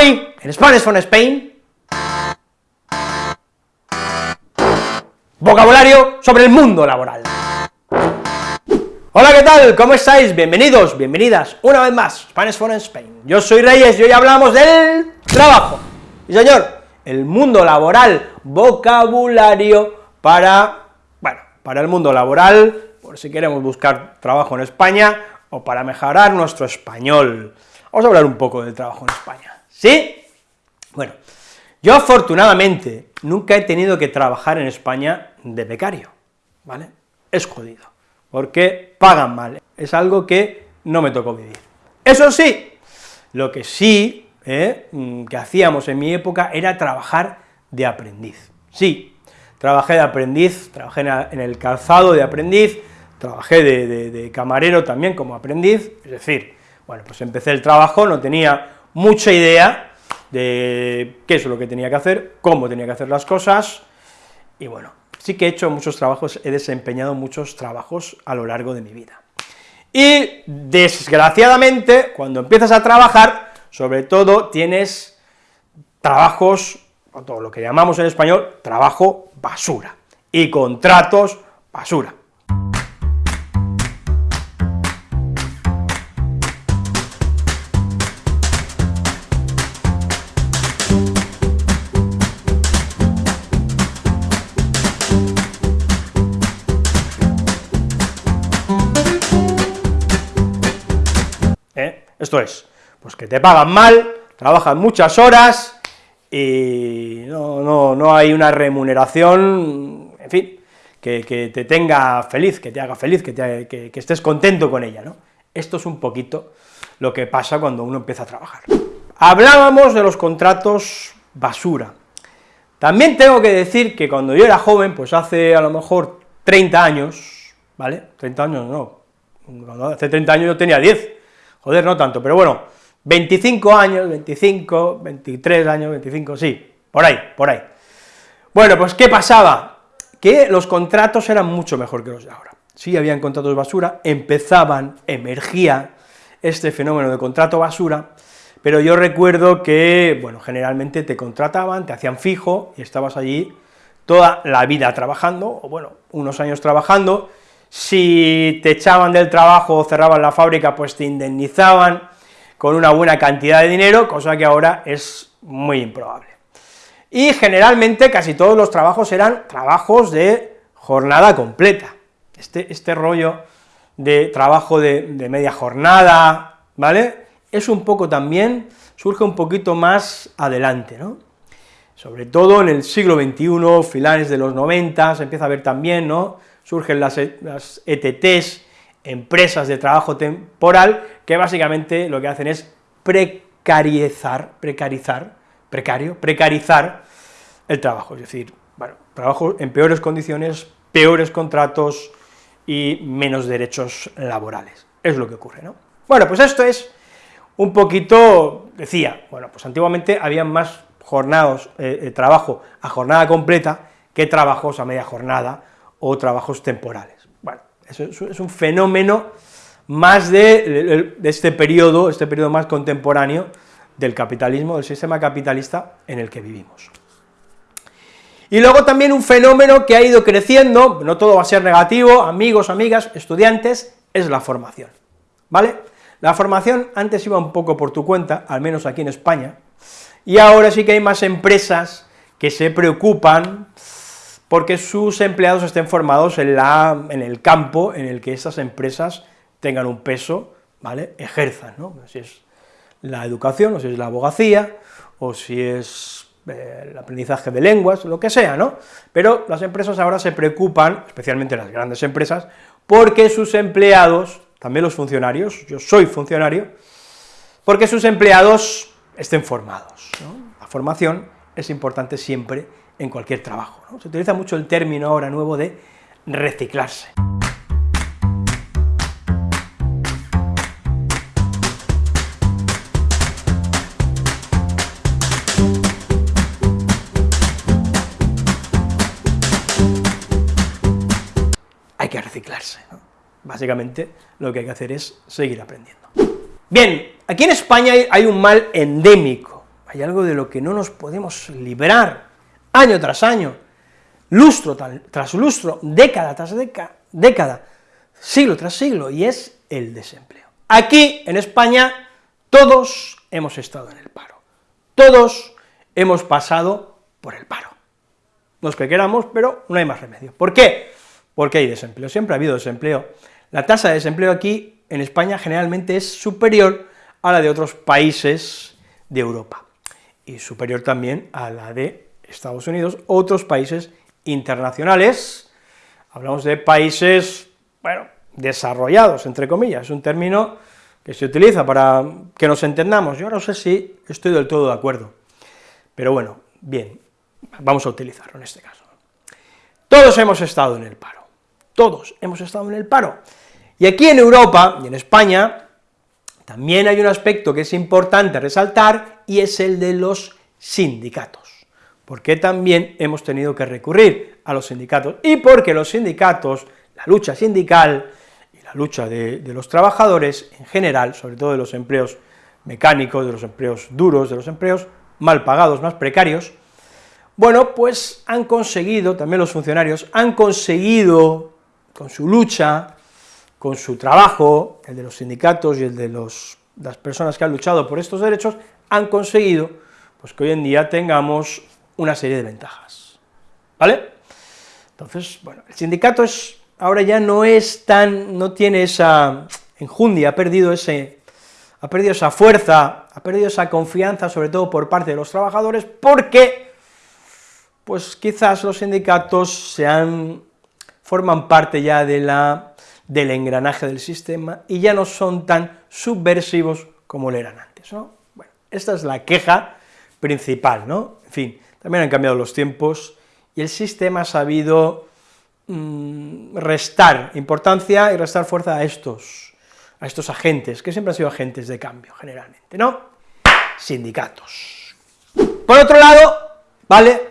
Hoy, en Spanish from Spain, vocabulario sobre el mundo laboral. Hola, ¿qué tal? ¿Cómo estáis? Bienvenidos, bienvenidas, una vez más, Spanish from Spain. Yo soy Reyes y hoy hablamos del trabajo. Y señor, el mundo laboral, vocabulario para, bueno, para el mundo laboral, por si queremos buscar trabajo en España, o para mejorar nuestro español. Vamos a hablar un poco del trabajo en España. ¿Sí? Bueno, yo afortunadamente nunca he tenido que trabajar en España de becario, ¿vale? Es jodido, porque pagan mal, es algo que no me tocó vivir. Eso sí, lo que sí ¿eh? mm, que hacíamos en mi época era trabajar de aprendiz. Sí, trabajé de aprendiz, trabajé en el calzado de aprendiz, trabajé de, de camarero también como aprendiz, es decir, bueno, pues empecé el trabajo, no tenía mucha idea de qué es lo que tenía que hacer, cómo tenía que hacer las cosas, y bueno, sí que he hecho muchos trabajos, he desempeñado muchos trabajos a lo largo de mi vida. Y desgraciadamente, cuando empiezas a trabajar, sobre todo tienes trabajos, todo lo que llamamos en español, trabajo basura, y contratos basura. Esto es, pues que te pagan mal, trabajan muchas horas y no, no, hay una remuneración, en fin, que, te tenga feliz, que te haga feliz, que, que, estés contento con ella, ¿no? Esto es un poquito lo que pasa cuando uno empieza a trabajar. Hablábamos de los contratos basura. También tengo que decir que cuando yo era joven, pues hace a lo mejor 30 años, ¿vale? 30 años no, hace 30 años yo tenía 10, joder, no tanto, pero bueno, 25 años, 25, 23 años, 25, sí, por ahí, por ahí. Bueno, pues, ¿qué pasaba? Que los contratos eran mucho mejor que los de ahora. Sí, habían contratos basura, empezaban, emergía este fenómeno de contrato basura, pero yo recuerdo que, bueno, generalmente te contrataban, te hacían fijo, y estabas allí toda la vida trabajando, o bueno, unos años trabajando, si te echaban del trabajo o cerraban la fábrica, pues te indemnizaban con una buena cantidad de dinero, cosa que ahora es muy improbable. Y generalmente casi todos los trabajos eran trabajos de jornada completa. Este, este rollo de trabajo de, de media jornada, ¿vale?, es un poco también, surge un poquito más adelante, ¿no? Sobre todo en el siglo XXI, finales de los 90, se empieza a ver también, ¿no?, surgen las, ETTs, e empresas de trabajo temporal, que básicamente lo que hacen es precarizar, precarizar, precario, precarizar el trabajo, es decir, bueno, trabajo en peores condiciones, peores contratos y menos derechos laborales, es lo que ocurre, ¿no? Bueno, pues esto es un poquito, decía, bueno, pues antiguamente había más jornadas, eh, eh, trabajo a jornada completa que trabajos a media jornada o trabajos temporales. Bueno, eso es un fenómeno más de, este periodo, este periodo más contemporáneo del capitalismo, del sistema capitalista en el que vivimos. Y luego también un fenómeno que ha ido creciendo, no todo va a ser negativo, amigos, amigas, estudiantes, es la formación, ¿vale? La formación antes iba un poco por tu cuenta, al menos aquí en España, y ahora sí que hay más empresas que se preocupan porque sus empleados estén formados en, la, en el campo en el que esas empresas tengan un peso, ¿vale?, ejerzan, ¿no? Si es la educación, o si es la abogacía, o si es eh, el aprendizaje de lenguas, lo que sea, ¿no? Pero las empresas ahora se preocupan, especialmente las grandes empresas, porque sus empleados, también los funcionarios, yo soy funcionario, porque sus empleados estén formados. La formación es importante siempre en cualquier trabajo. Se utiliza mucho el término ahora nuevo de reciclarse. Hay que reciclarse, Básicamente lo que hay que hacer es seguir aprendiendo. Bien, aquí en España hay un mal endémico, hay algo de lo que no nos podemos librar año tras año, lustro tras lustro, década tras década, siglo tras siglo, y es el desempleo. Aquí, en España, todos hemos estado en el paro, todos hemos pasado por el paro. No es que queramos, pero no hay más remedio. ¿Por qué? Porque hay desempleo, siempre ha habido desempleo. La tasa de desempleo aquí, en España, generalmente es superior a la de otros países de Europa, y superior también a la de Estados Unidos, otros países internacionales, hablamos de países, bueno, desarrollados, entre comillas, es un término que se utiliza para que nos entendamos, yo no sé si estoy del todo de acuerdo, pero bueno, bien, vamos a utilizarlo en este caso. Todos hemos estado en el paro, todos hemos estado en el paro, y aquí en Europa y en España también hay un aspecto que es importante resaltar, y es el de los sindicatos, porque también hemos tenido que recurrir a los sindicatos, y porque los sindicatos, la lucha sindical y la lucha de, los trabajadores en general, sobre todo de los empleos mecánicos, de los empleos duros, de los empleos mal pagados, más precarios, bueno, pues han conseguido, también los funcionarios, han conseguido, con su lucha, con su trabajo, el de los sindicatos y el de las personas que han luchado por estos derechos, han conseguido pues, que hoy en día tengamos una serie de ventajas, ¿vale? Entonces, bueno, el sindicato es, ahora ya no es tan, no tiene esa enjundia, ha perdido ese, ha perdido esa fuerza, ha perdido esa confianza, sobre todo por parte de los trabajadores, porque pues quizás los sindicatos sean, forman parte ya de la, del engranaje del sistema y ya no son tan subversivos como lo eran antes, ¿no? Bueno, esta es la queja principal, ¿no? En fin, también han cambiado los tiempos y el sistema ha sabido mm, restar importancia y restar fuerza a estos, a estos agentes, que siempre han sido agentes de cambio, generalmente, ¿no? Sindicatos. Por otro lado, ¿vale?,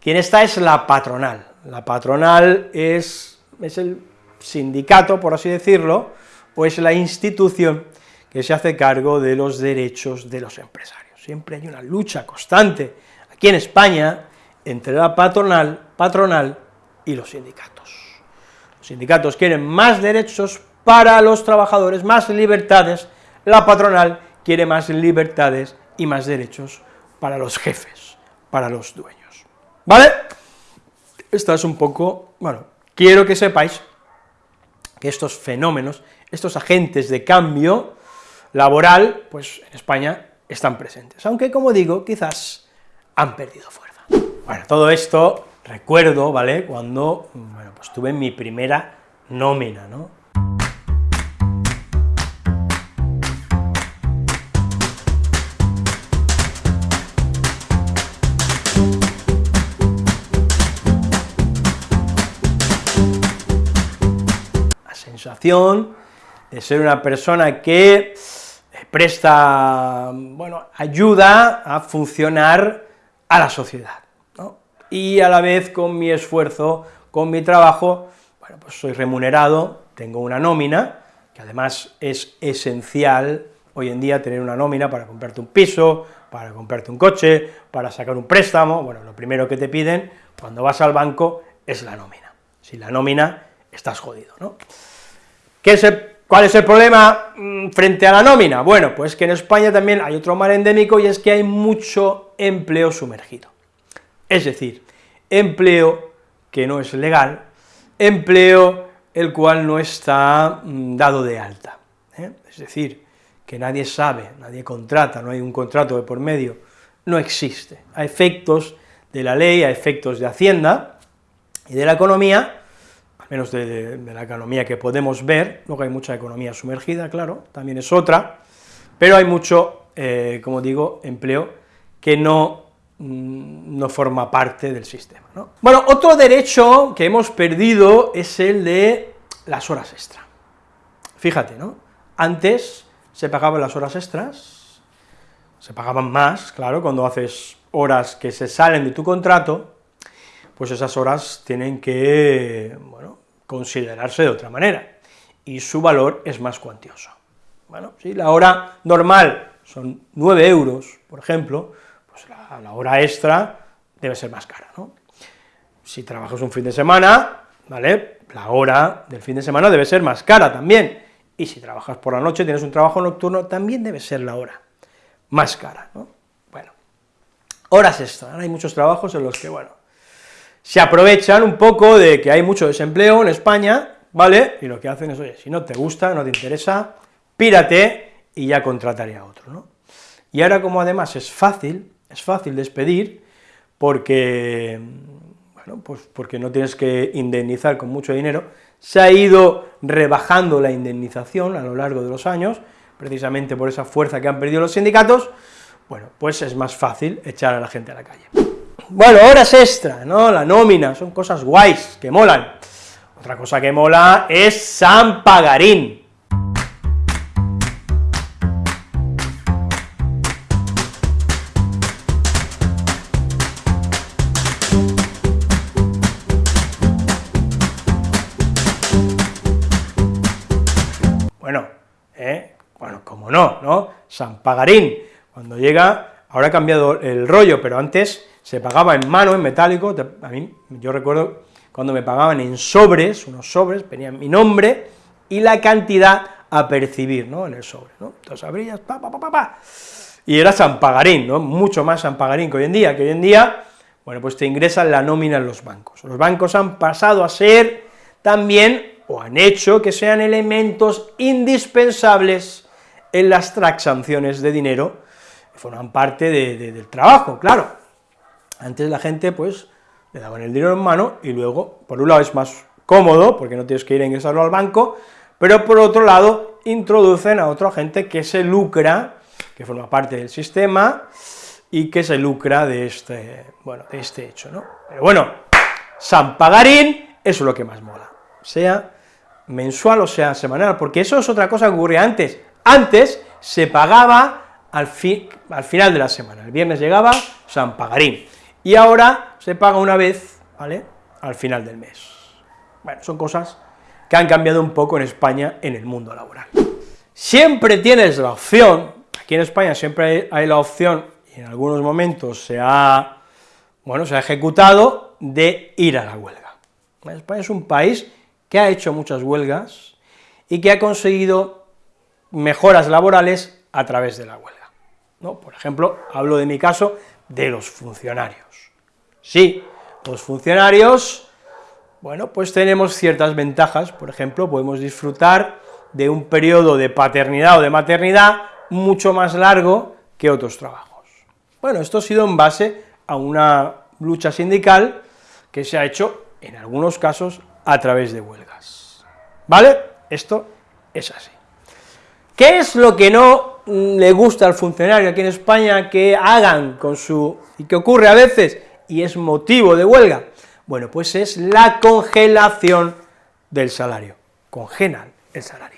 quien está es la patronal. La patronal es, es el sindicato, por así decirlo, o es la institución que se hace cargo de los derechos de los empresarios. Siempre hay una lucha constante aquí en España entre la patronal, patronal y los sindicatos. Los sindicatos quieren más derechos para los trabajadores, más libertades, la patronal quiere más libertades y más derechos para los jefes, para los dueños. ¿Vale? Esta es un poco, bueno, quiero que sepáis que estos fenómenos, estos agentes de cambio laboral, pues en España están presentes, aunque como digo, quizás han perdido fuerza. Bueno, todo esto recuerdo, ¿vale?, cuando, bueno, pues tuve mi primera nómina, ¿no?, de ser una persona que presta, bueno, ayuda a funcionar a la sociedad, Y a la vez con mi esfuerzo, con mi trabajo, bueno, pues soy remunerado, tengo una nómina, que además es esencial hoy en día tener una nómina para comprarte un piso, para comprarte un coche, para sacar un préstamo, bueno, lo primero que te piden cuando vas al banco es la nómina. Sin la nómina estás jodido, ¿no? ¿Cuál es el problema mm, frente a la nómina? Bueno, pues que en España también hay otro mal endémico y es que hay mucho empleo sumergido. Es decir, empleo que no es legal, empleo el cual no está mm, dado de alta. ¿eh? Es decir, que nadie sabe, nadie contrata, no hay un contrato de por medio, no existe. A efectos de la ley, a efectos de Hacienda y de la economía, menos de, la economía que podemos ver, luego hay mucha economía sumergida, claro, también es otra, pero hay mucho, eh, como digo, empleo que no, mm, no forma parte del sistema. ¿no? Bueno, otro derecho que hemos perdido es el de las horas extra. Fíjate, ¿no? Antes se pagaban las horas extras, se pagaban más, claro, cuando haces horas que se salen de tu contrato, pues esas horas tienen que, bueno, considerarse de otra manera, y su valor es más cuantioso. Bueno, si la hora normal son 9 euros, por ejemplo, pues la, hora extra debe ser más cara, ¿no? Si trabajas un fin de semana, ¿vale?, la hora del fin de semana debe ser más cara también, y si trabajas por la noche, tienes un trabajo nocturno, también debe ser la hora más cara, ¿no? Bueno, horas extra, hay muchos trabajos en los que, bueno, se aprovechan un poco de que hay mucho desempleo en España, ¿vale?, y lo que hacen es, oye, si no te gusta, no te interesa, pírate y ya contrataré a otro, ¿no? Y ahora como además es fácil, es fácil despedir, porque, bueno, pues porque no tienes que indemnizar con mucho dinero, se ha ido rebajando la indemnización a lo largo de los años, precisamente por esa fuerza que han perdido los sindicatos, bueno, pues es más fácil echar a la gente a la calle. Bueno, horas extra, ¿no?, la nómina, son cosas guays, que molan. Otra cosa que mola es San Pagarín, San Pagarín, cuando llega, ahora ha cambiado el rollo, pero antes se pagaba en mano, en metálico, a mí, yo recuerdo cuando me pagaban en sobres, unos sobres, venía mi nombre y la cantidad a percibir, ¿no?, en el sobre, ¿no?, entonces abrías, pa, pa, pa, pa, y era San Pagarín, ¿no?, mucho más San Pagarín que hoy en día, que hoy en día, bueno, pues te ingresan la nómina en los bancos, los bancos han pasado a ser también, o han hecho que sean elementos indispensables en las transacciones de dinero forman parte del trabajo, claro. Antes la gente, pues, le daban el dinero en mano y luego, por un lado es más cómodo, porque no tienes que ir a ingresarlo al banco, pero por otro lado introducen a otra gente que se lucra, que forma parte del sistema, y que se lucra de este, bueno, de este hecho, ¿no? Pero bueno, San Pagarín, eso es lo que más mola, sea mensual o sea semanal, porque eso es otra cosa que ocurría antes, antes se pagaba al, al final de la semana, el viernes llegaba San Pagarín, y ahora se paga una vez, ¿vale?, al final del mes. Bueno, son cosas que han cambiado un poco en España en el mundo laboral. Siempre tienes la opción, aquí en España siempre hay, la opción, y en algunos momentos se ha, bueno, se ha ejecutado, de ir a la huelga. España es un país que ha hecho muchas huelgas y que ha conseguido mejoras laborales a través de la huelga. ¿no? Por ejemplo, hablo de mi caso, de los funcionarios. Sí, los funcionarios, bueno, pues tenemos ciertas ventajas, por ejemplo, podemos disfrutar de un periodo de paternidad o de maternidad mucho más largo que otros trabajos. Bueno, esto ha sido en base a una lucha sindical que se ha hecho, en algunos casos, a través de huelgas. ¿Vale? Esto es así. ¿Qué es lo que no le gusta al funcionario aquí en España que hagan con su... y que ocurre a veces, y es motivo de huelga? Bueno, pues es la congelación del salario, congelan el salario.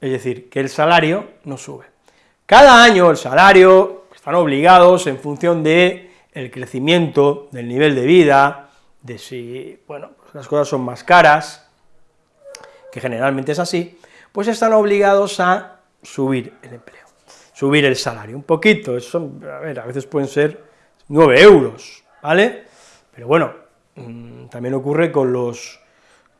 Es decir, que el salario no sube. Cada año el salario, están obligados en función de el crecimiento del nivel de vida, de si, bueno, pues las cosas son más caras, que generalmente es así, pues están obligados a subir el empleo, subir el salario, un poquito, eso, a a veces pueden ser 9 euros, ¿vale? Pero bueno, mm, también ocurre con los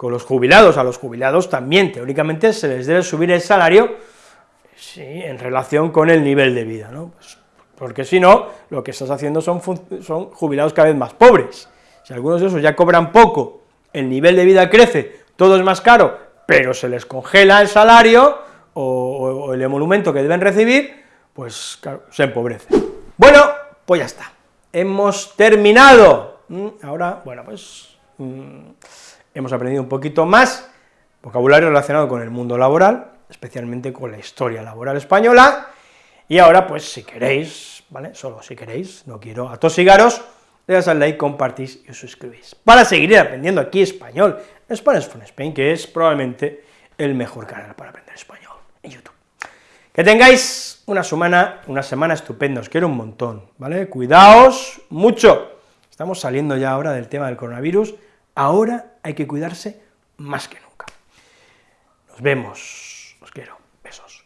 con los jubilados, a los jubilados también teóricamente se les debe subir el salario, sí, en relación con el nivel de vida, ¿no? Pues, porque si no, lo que estás haciendo son, son jubilados cada vez más pobres, si algunos de esos ya cobran poco, el nivel de vida crece, todo es más caro, pero se les congela el salario, o, el emolumento que deben recibir, pues se empobrece. Bueno, pues ya está, hemos terminado, mm, ahora, bueno, pues... Mm, hemos aprendido un poquito más vocabulario relacionado con el mundo laboral, especialmente con la historia laboral española, y ahora, pues, si queréis, ¿vale?, solo si queréis, no quiero atosigaros, le das al like, compartís y os suscribís, para seguir aprendiendo aquí español, Spanish from Spain, que es probablemente el mejor canal para aprender español en YouTube. Que tengáis una semana, una semana estupenda, os quiero un montón, ¿vale? Cuidaos mucho. Estamos saliendo ya ahora del tema del coronavirus, ahora hay que cuidarse más que nunca. Nos vemos, os quiero, besos.